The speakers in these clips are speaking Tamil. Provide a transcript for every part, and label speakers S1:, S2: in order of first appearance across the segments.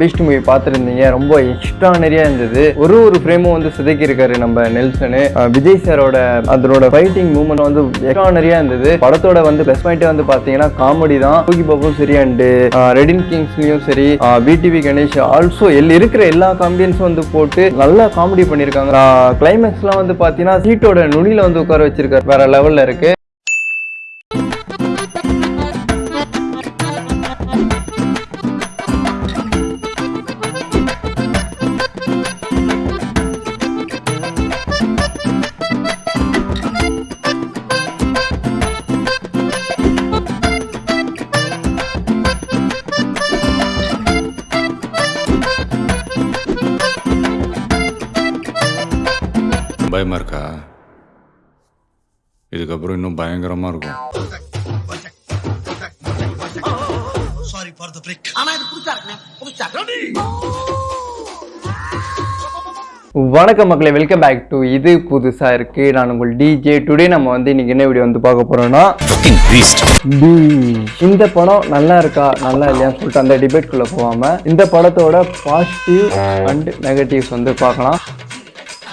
S1: Beast movie பார்த்துருந்தீங்க. ரொம்ப எக்ஸ்ட்ரானரியாக இருந்தது. ஒரு ஒரு ஃப்ரேமும் வந்து சிதைக்கி இருக்காரு நம்ம நெல்சனு. விஜய் சாரோட அதனோட ஃபைட்டிங் மூமெண்ட் வந்து எக்ஸ்ட்ரானரியாக இருந்தது. படத்தோட வந்து பெஸ்ட் பாயிண்டே வந்து பார்த்தீங்கன்னா காமெடி தான். தூக்கி பாபும் சரி அண்டு ரெடின் கிங்ஸ்லையும் சரி பிடிவி கணேஷ் ஆல்சோ எல் இருக்கிற எல்லா காமெடியன்ஸும் வந்து போட்டு நல்லா காமெடி பண்ணியிருக்காங்க கிளைமேக்ஸ்லாம் வந்து பார்த்தீங்கன்னா சீட்டோட நுனியில் வந்து உட்கார வச்சிருக்காரு. வேற லெவலில் இருக்குது
S2: பயமா இருக்கா? இதுக்கப்புறம் இன்னும் பயங்கரமா இருக்கும்.
S3: சாரி ஃபார் த பிரேக் ஆனா இது புதுசா இருக்குண்ணே. புதுசா
S1: வணக்கம் மக்களே வெல்கம் பேக் டு இது புதுசா இருக்கு. நான் உங்கள் டிஜே டுடே நம்ம வந்து இன்னைக்கு என்ன வீடியோ வந்து பார்க்க போறோம்னா Beast. இந்த படம் நல்லா இருக்கா நல்லா இல்லையான்னு சொல்லிட்டு அந்த டிபேட்குள்ள போகாம இந்த படத்தோட பாசிட்டிவ் அண்ட் நெகட்டிவ்ஸ் வந்து பார்க்கலாம்.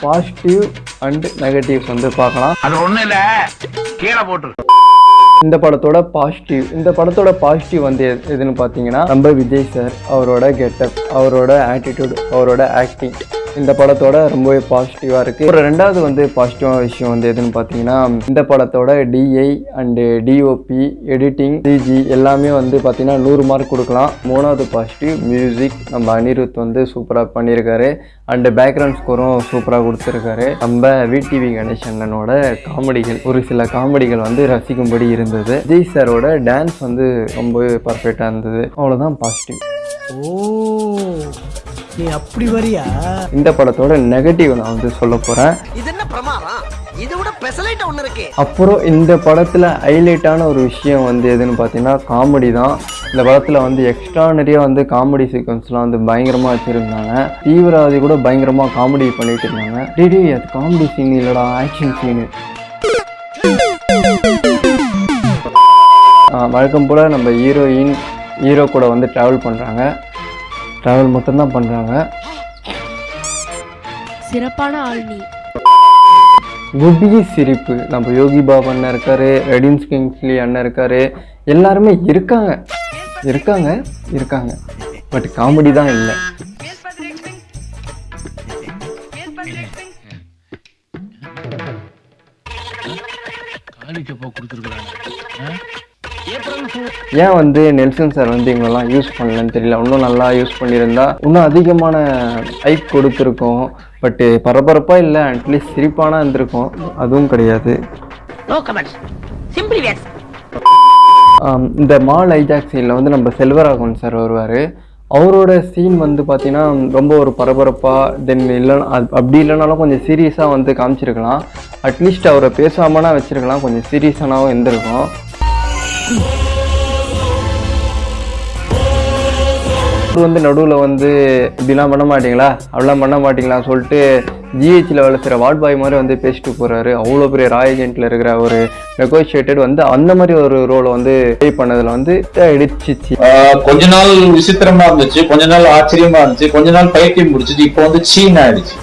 S1: பாசிட்டிவ் அண்ட் நெகட்டிவ்ஸ் வந்து பார்க்கலாம்.
S4: அது ஒண்ணு இல்ல. கீழே போட்டு
S1: இந்த படத்தோட பாசிட்டிவ் இந்த படத்தோட பாசிட்டிவ் வந்து எது- எதுன்னு பார்த்தீங்கன்னா நம்ம விஜய் சார் அவரோட கெட்டப் அவரோட ஆட்டிடியூட் அவரோட ஆக்டிங் இந்த படத்தோட ரொம்பவே பாசிட்டிவாக இருக்குது ஒரு ரெண்டாவது வந்து பாசிட்டிவான விஷயம் வந்து எதுன்னு பார்த்தீங்கன்னா இந்த படத்தோட DI and DOP editing CG எல்லாமே வந்து பார்த்தீங்கன்னா நூறு மார்க் கொடுக்கலாம். மூணாவது பாசிட்டிவ் மியூசிக் நம்ம அனிருத் வந்து சூப்பராக பண்ணியிருக்காரு அண்டு பேக்ரவுண்ட் ஸ்கோரும் சூப்பராக கொடுத்துருக்காரு. நம்ம விடிவி கணேஷ் அண்ணனோட காமெடிகள் ஒரு சில காமெடிகள் வந்து ரசிக்கும்படி இருந்தது. விஜய் சாரோட டான்ஸ் வந்து ரொம்பவே பர்ஃபெக்டாக இருந்தது. அவ்வளோதான் பாசிட்டிவ்
S3: ஓ. நீ அப்படி வரியா?
S1: இந்த படத்தோட நெகட்டிவ் நான் வந்து சொல்ல போகிறேன்
S3: இது என்ன பிரமாதம்? இதை விட பெசலைட் ஒண்ணு இருக்கு.
S1: அப்புறம் இந்த படத்தில் ஹைலைட்டான ஒரு விஷயம் வந்து எதுன்னு பார்த்தீங்கன்னா காமெடி தான். இந்த படத்தில் வந்து எக்ஸ்ட்ரா நிறைய வந்து காமெடி சீக்வன்ஸ்லாம் வந்து பயங்கரமாக வச்சுருந்தாங்க. தீவிரவாதி கூட பயங்கரமாக காமெடி பண்ணிட்டு இருந்தாங்க. டிடி அது காமெடி சீன் இல்லைடா ஆக்ஷன் சீனு வழக்கம் போல் நம்ம ஹீரோயின் ஹீரோ கூட வந்து ட்ராவல் பண்ணுறாங்க ட்ராவல் மட்டும்தான் பண்ணுறாங்க
S5: சிறப்பான ஆள் நீ.
S1: குபி சிரிப்பு. நம்ம யோகி பாபு அண்ணன் இருக்காரு ரெடின்ஸ் கிங்ஸ்லி அண்ணன் இருக்காரு. எல்லாருமே இருக்காங்க. இருக்காங்க இருக்காங்க. பட் காமெடி தான் இல்லை. ஏன் வந்து நெல்சன் சார் வந்து இவங்கெல்லாம் யூஸ் பண்ணலன்னு தெரியல. இன்னும் நல்லா யூஸ் பண்ணியிருந்தா இன்னும் அதிகமான ஹைப் கொடுத்துருக்கோம். பட்டு பரபரப்பாக இல்லை அட்லீஸ்ட் சிரிப்பானா இருந்திருக்கும். அதுவும் கிடையாது. இந்த மால் ஐஜாக் சீனில் வந்து நம்ம செல்வராகவன் சார் வருவார். அவரோட சீன் வந்து பார்த்தீங்கன்னா ரொம்ப ஒரு பரபரப்பாக தென் இல்லைனா அப்படி இல்லைனாலும் கொஞ்சம் சீரியஸாக வந்து காமிச்சிருக்கலாம். அட்லீஸ்ட் அவரை பேசாமனா வச்சிருக்கலாம் கொஞ்சம் சீரியஸானாவும் இருந்திருக்கும். வந்து நடுவில் வந்து இப்படிலாம் பண்ண மாட்டீங்களா? அப்படிலாம் பண்ண மாட்டீங்களா சொல்லிட்டு ஜிஹெச்சில் வேலை செய்கிற வார்ட் பாய் மாதிரி வந்து பேசிட்டு போகிறாரு அவ்வளோ பெரிய ராய் ஏஜென்ட்டில் இருக்கிற ஒரு நெகோஷியேட்டட் வந்து அந்த மாதிரி ஒரு ரோலை வந்து ப்ளே பண்ணதில் வந்து இடிச்சிச்சு
S6: கொஞ்ச நாள் விசித்திரமா இருந்துச்சு. கொஞ்ச நாள் ஆச்சரியமா இருந்துச்சு. கொஞ்ச நாள் பைத்தியம் முடிச்சுட்டு இப்போ வந்து சீன் ஆயிடுச்சு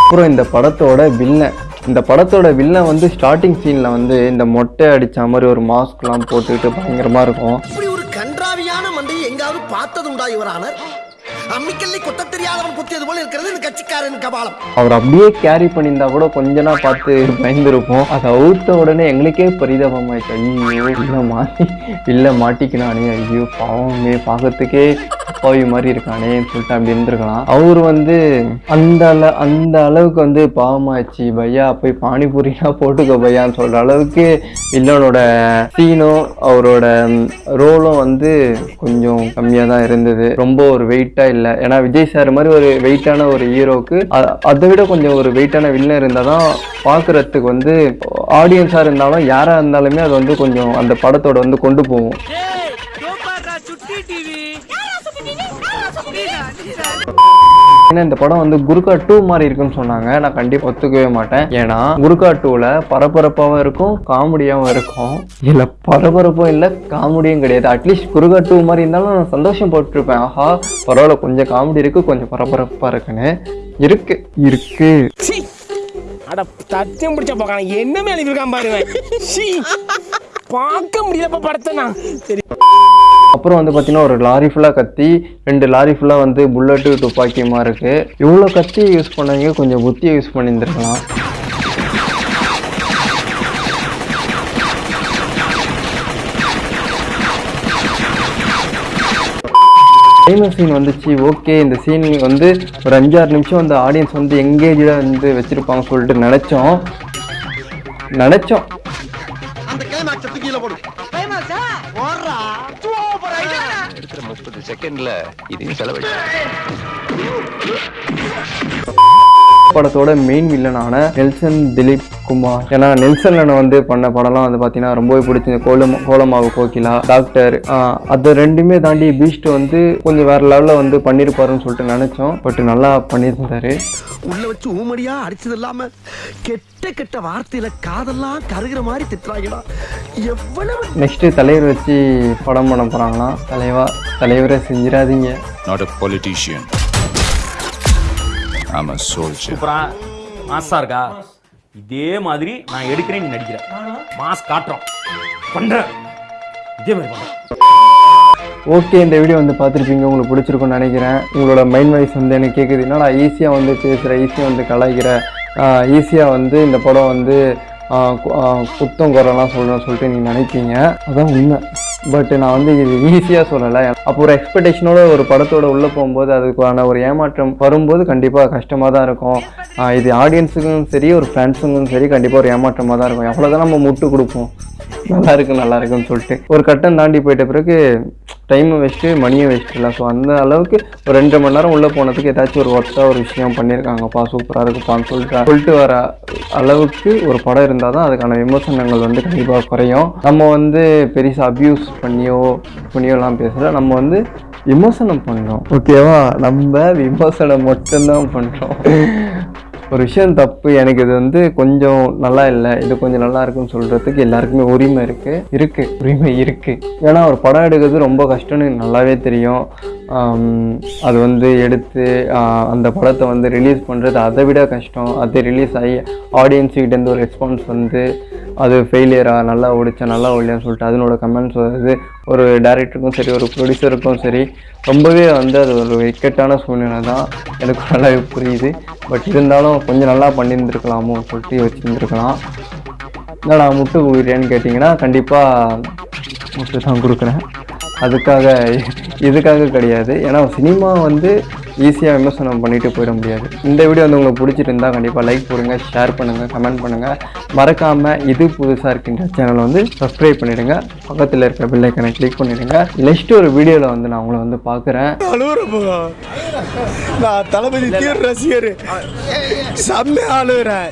S1: அப்புறம் இந்த படத்தோட வில்லன் இந்த படத்தோட வில்லன் வந்து ஸ்டார்டிங் சீனில் வந்து இந்த மொட்டை அடித்த மாதிரி ஒரு மாஸ்க்லாம் போட்டுக்கிட்டு பயங்கரமாக இருக்கும்.
S3: இப்படி ஒரு கன்றாவியான மண்டையை எங்காவது பார்த்தது உண்டா இவரானர் அம்மிக்கல்லை கொத்த தெரியாதவன் குத்தியது போல இருக்கிறது இந்த கட்சிக்காரன் கபாலம்.
S1: அவர் அப்படியே கேரி பண்ணியிருந்தா கூட கொஞ்ச நாள் பார்த்து பயந்துருப்போம். அதை அவுத்த உடனே எங்களுக்கே பரிதாபமாயிடுச்சு. ஐயோ இல்லை மாட்டி இல்லை மாட்டிக்கினானே ஐயோ பாவமே பார்க்கறதுக்கே அப்பாவி மாதிரி இருக்கானேன்னு சொல்லிட்டு அப்படி இருந்திருக்கலாம். அவர் வந்து அந்த அள அந்த அளவுக்கு வந்து பாவமாச்சு பையா போய் பானிபூரினா போட்டுக்கோ பையான்னு சொல்ற அளவுக்கு வில்லனோட சீனும் அவரோட ரோலும் வந்து கொஞ்சம் கம்மியாக தான் இருந்தது. ரொம்ப ஒரு வெயிட்டாக இல்லை. ஏன்னா விஜய் சார் மாதிரி ஒரு வெயிட்டான ஒரு ஹீரோக்கு அதை விட கொஞ்சம் ஒரு வெயிட்டான வில்லன் இருந்தால் தான் பார்க்குறதுக்கு வந்து ஆடியன்ஸாக இருந்தாலும் யாராக இருந்தாலுமே அது வந்து கொஞ்சம் அந்த படத்தோட வந்து கொண்டு போகும். ஏன்னா இந்த படம் வந்து குருகா டூ மாதிரி இருக்குன்னு சொன்னாங்க. நான் கண்டிப்பா ஒத்துக்கவே மாட்டேன். ஏன்னா குருகா டூல பரபரப்பாவும் இருக்கும் காமெடியாவும் இருக்கும். இல்ல பரபரப்பும் இல்ல காமெடியும் கிடையாது. அட்லீஸ்ட் குருகா டூ மாதிரி இருந்தாலும் நான் சந்தோஷம் போட்டிருப்பேன். ஆஹா பரவாயில்ல கொஞ்சம் காமெடி இருக்கு கொஞ்சம் பரபரப்பா இருக்குன்னு. இருக்கு இருக்கு.
S5: அட தத்தியம் பிடிச்ச போக்கான என்ன மேலே இருக்கான் பாருங்க. பார்க்க முடியலப்பா படத்தை நான். சரி.
S1: அப்புறம் வந்து பார்த்தீங்கன்னா ஒரு லாரி ஃபுல்லாக கத்தி ரெண்டு லாரி ஃபுல்லாக வந்து புல்லட்டு துப்பாக்கியமாக இருக்குது இவ்வளோ கத்தி யூஸ் பண்ணவங்க கொஞ்சம் புத்தியை யூஸ் பண்ணியிருந்துருக்கலாம் ஃபேமஸ் சீன் வந்துச்சு. ஓகே இந்த சீன் வந்து ஒரு அஞ்சாறு நிமிஷம் அந்த ஆடியன்ஸ் வந்து எங்கேஜாக வந்து வச்சுருப்பாங்க சொல்லிட்டு நினச்சோம். நினச்சோம்.
S7: செகண்ட்ல இதையும் செலவழி
S1: படத்தோட மெயின் வில்லனான நெல்சன் திலீப் குமார். ஏன்னா நெல்சன் அண்ணன் வந்து பண்ண படம்லாம் வந்து பார்த்தீங்கன்னா ரொம்பவே பிடிச்சது கோலம் கோலமாவு கோகிலா டாக்டர் அது ரெண்டுமே தாண்டி பீஸ்ட் வந்து கொஞ்சம் வேற லெவலில் வந்து பண்ணியிருப்பாருன்னு சொல்லிட்டு நினச்சோம். பட் நல்லா பண்ணியிருந்தாரு.
S3: உள்ள வச்சு ஊமடியா அடிச்சது இல்லாம கெட்ட கெட்ட வார்த்தையில காதெல்லாம் கருகிற மாதிரி திட்டுறாங்கடா. எவ்வளவு
S1: நெக்ஸ்ட் தலைவர் வச்சு படம் பண்ண போகிறாங்களாம் தலைவா தலைவரை செஞ்சிடாதீங்க.
S2: நாட் அ பொலிட்டீஷியன் ஆமா சோல்ஜர்
S8: சூப்பரா. மாசா இருக்கா? இதே மாதிரி நான் எடுக்கிறேன் நீ நடிக்கிற. மாஸ் காட்டுறோம் பண்றேன் இதே மாதிரி பண்றேன்
S1: ஓகே இந்த வீடியோ வந்து பார்த்துருப்பீங்க. உங்களுக்கு பிடிச்சிருக்கும்னு நினைக்கிறேன். உங்களோட மைண்ட் வாய்ஸ் வந்து எனக்கு கேட்குது என்னடா ஈஸியாக வந்து பேசுகிற ஈஸியாக வந்து கலாய்க்கிற ஈஸியாக வந்து இந்த படம் வந்து குத்தம் குறைலாம் சொல்லணும்னு சொல்லிட்டு நீங்கள் நினைப்பீங்க. அதான் உண்மை. பட் நான் வந்து இது ஈஸியாக சொல்லலை. அப்போ ஒரு எக்ஸ்பெக்டேஷனோட ஒரு படத்தோட உள்ளே போகும்போது அதுக்கான ஒரு ஏமாற்றம் வரும்போது கண்டிப்பாக கஷ்டமாக தான் இருக்கும். இது ஆடியன்ஸுக்கும் சரி ஒரு ஃப்ரெண்ட்ஸுக்கும் சரி கண்டிப்பாக ஒரு ஏமாற்றமாக தான் இருக்கும். எவ்வளோதான் நம்ம முட்டு கொடுப்போம். நல்லா இருக்கு நல்லா இருக்குன்னு சொல்லிட்டு. ஒரு கட்டம் தாண்டி போயிட்ட பிறகு டைமும் வேஸ்ட்டு மணியும் வேஸ்ட் இல்லை. ஸோ அந்த அளவுக்கு ஒரு ரெண்டு மணி நேரம் உள்ளே போனதுக்கு ஏதாச்சும் ஒரு ஒர்த்தாக ஒரு விஷயம் பண்ணியிருக்காங்கப்பா சூப்பராக இருக்குப்பான்னு சொல்லிட்டு சொல்லிட்டு வர அளவுக்கு ஒரு படம் இருந்தால் தான் அதுக்கான விமர்சனங்கள் வந்து கண்டிப்பாக குறையும். நம்ம வந்து பெருசாக அப்யூஸ் பண்ணியோ பண்ணியோலாம் பேசல. நம்ம வந்து விமர்சனம் பண்ணுறோம் ஓகேவா நம்ம விமர்சனம் மட்டும்தான் பண்ணுறோம் ஒரு விஷயம் தப்பு எனக்கு இது வந்து கொஞ்சம் நல்லா இல்லை இது கொஞ்சம் நல்லா இருக்குன்னு சொல்கிறதுக்கு எல்லாருக்குமே உரிமை இருக்குது இருக்குது உரிமை இருக்குது ஏன்னா ஒரு படம் எடுக்கிறது ரொம்ப கஷ்டம்னு எனக்கு நல்லாவே தெரியும். அது வந்து எடுத்து அந்த படத்தை வந்து ரிலீஸ் பண்ணுறது அதை விட கஷ்டம். அது ரிலீஸ் ஆகி ஆடியன்ஸுக்கிட்டேருந்து ஒரு ரெஸ்பான்ஸ் வந்து அது ஃபெயிலியராக நல்லா ஓடிச்சா நல்லா ஓடலையான்னு சொல்லிட்டு அதனோட கமெண்ட்ஸ் வருது. ஒரு டேரக்டருக்கும் சரி ஒரு ப்ரொடியூசருக்கும் சரி ரொம்பவே வந்து அது ஒரு இக்கட்டான சூழ்நிலை தான். எனக்கு நல்லாவே புரியுது. பட் இருந்தாலும் கொஞ்சம் நல்லா பண்ணியிருந்துருக்கலாமோ சொல்லிட்டு வச்சுருந்துருக்கலாம் நான் முட்டு கொடுக்குறியான்னு கேட்டிங்கன்னா கண்டிப்பாக முட்டு தான் கொடுக்குறேன். அதுக்காக இதுக்காக கிடையாது. ஏன்னா சினிமா வந்து ஈஸியாக விமர்சனம் பண்ணிட்டு போயிட முடியாது. இந்த வீடியோ வந்து உங்களுக்கு பிடிச்சிருந்தா கண்டிப்பாக லைக் போடுங்க ஷேர் பண்ணுங்கள் கமெண்ட் பண்ணுங்கள் மறக்காமல் இது புதுசாக இருக்கின்ற சேனலை வந்து சப்ஸ்கிரைப் பண்ணிவிடுங்க பக்கத்தில் இருக்க பில்லைக்கனை கிளிக் பண்ணிவிடுங்க நெக்ஸ்ட் ஒரு வீடியோவில் வந்து நான் உங்களை வந்து பார்க்குறேன்.
S5: நான் தளபதி தீவிர ரசிகர். செம்ம அழுகுறேன்